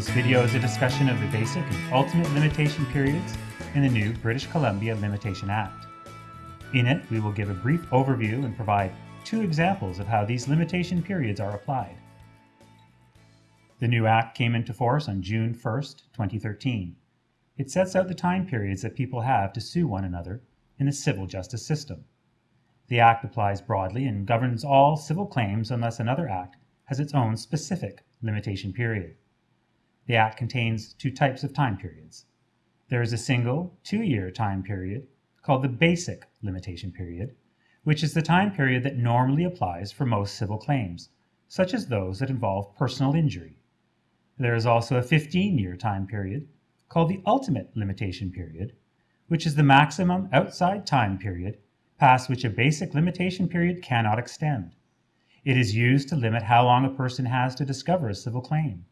This video is a discussion of the basic and ultimate limitation periods in the new British Columbia Limitation Act. In it, we will give a brief overview and provide two examples of how these limitation periods are applied. The new Act came into force on June 1, 2013. It sets out the time periods that people have to sue one another in the civil justice system. The Act applies broadly and governs all civil claims unless another Act has its own specific limitation period. The Act contains two types of time periods. There is a single two-year time period called the Basic Limitation Period, which is the time period that normally applies for most civil claims, such as those that involve personal injury. There is also a 15-year time period called the Ultimate Limitation Period, which is the maximum outside time period past which a basic limitation period cannot extend. It is used to limit how long a person has to discover a civil claim.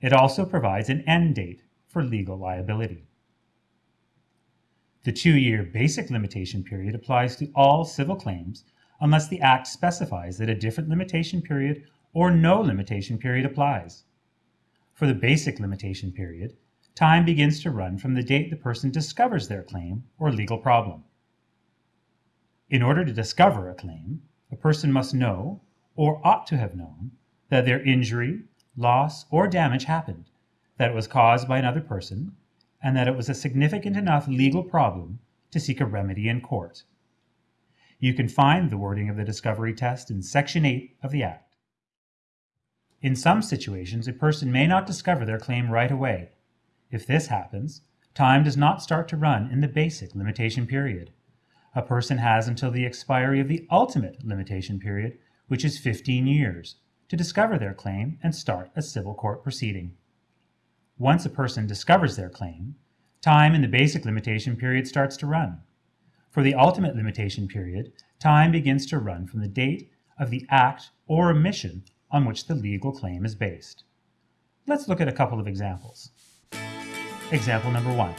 It also provides an end date for legal liability. The two-year basic limitation period applies to all civil claims unless the Act specifies that a different limitation period or no limitation period applies. For the basic limitation period, time begins to run from the date the person discovers their claim or legal problem. In order to discover a claim, a person must know, or ought to have known, that their injury, loss, or damage happened, that it was caused by another person, and that it was a significant enough legal problem to seek a remedy in court. You can find the wording of the discovery test in Section 8 of the Act. In some situations, a person may not discover their claim right away. If this happens, time does not start to run in the basic limitation period. A person has until the expiry of the ultimate limitation period, which is 15 years, to discover their claim and start a civil court proceeding. Once a person discovers their claim, time in the basic limitation period starts to run. For the ultimate limitation period, time begins to run from the date of the act or omission on which the legal claim is based. Let's look at a couple of examples. Example number one.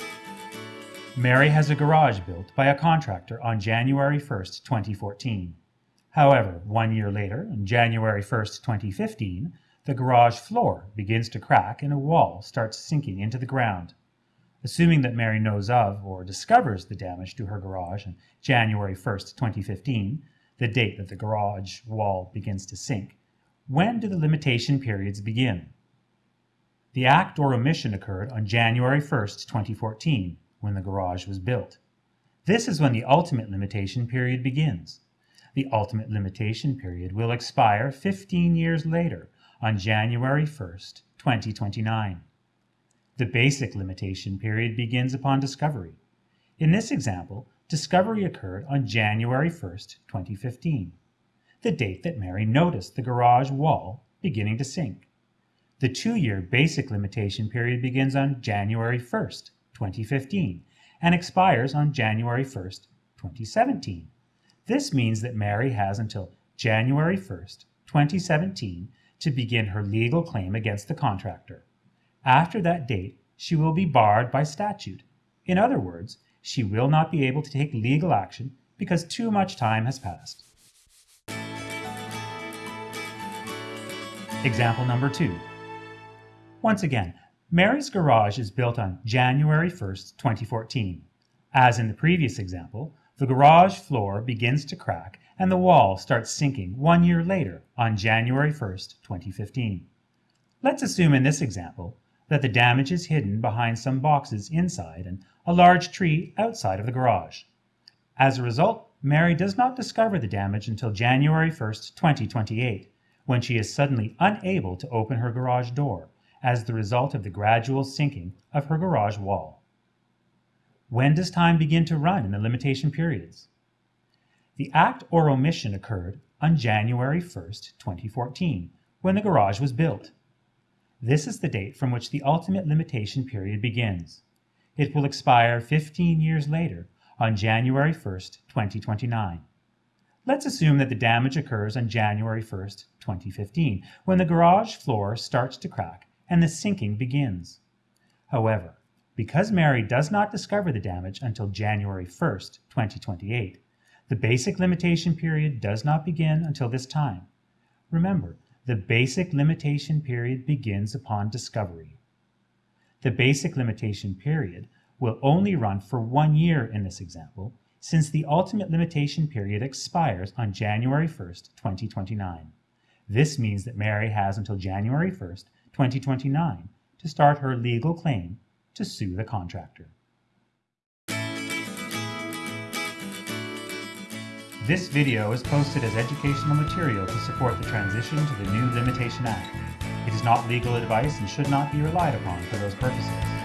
Mary has a garage built by a contractor on January 1st, 2014. However, one year later, on January 1, 2015, the garage floor begins to crack and a wall starts sinking into the ground. Assuming that Mary knows of or discovers the damage to her garage on January 1, 2015, the date that the garage wall begins to sink, when do the limitation periods begin? The act or omission occurred on January 1, 2014, when the garage was built. This is when the ultimate limitation period begins. The ultimate limitation period will expire 15 years later on January 1st, 2029. The basic limitation period begins upon discovery. In this example, discovery occurred on January 1st, 2015, the date that Mary noticed the garage wall beginning to sink. The two-year basic limitation period begins on January 1st, 2015, and expires on January 1st, 2017. This means that Mary has until January 1st, 2017 to begin her legal claim against the contractor. After that date, she will be barred by statute. In other words, she will not be able to take legal action because too much time has passed. Example number two. Once again, Mary's garage is built on January 1st, 2014. As in the previous example, the garage floor begins to crack and the wall starts sinking one year later on January 1st, 2015. Let's assume in this example that the damage is hidden behind some boxes inside and a large tree outside of the garage. As a result, Mary does not discover the damage until January 1st, 2028, when she is suddenly unable to open her garage door as the result of the gradual sinking of her garage wall. When does time begin to run in the limitation periods? The act or omission occurred on January 1st, 2014, when the garage was built. This is the date from which the ultimate limitation period begins. It will expire 15 years later on January 1st, 2029. Let's assume that the damage occurs on January 1st, 2015, when the garage floor starts to crack and the sinking begins. However, because Mary does not discover the damage until January 1st, 2028, the basic limitation period does not begin until this time. Remember, the basic limitation period begins upon discovery. The basic limitation period will only run for one year in this example, since the ultimate limitation period expires on January 1st, 2029. This means that Mary has until January 1st, 2029 to start her legal claim to sue the contractor. This video is posted as educational material to support the transition to the new Limitation Act. It is not legal advice and should not be relied upon for those purposes.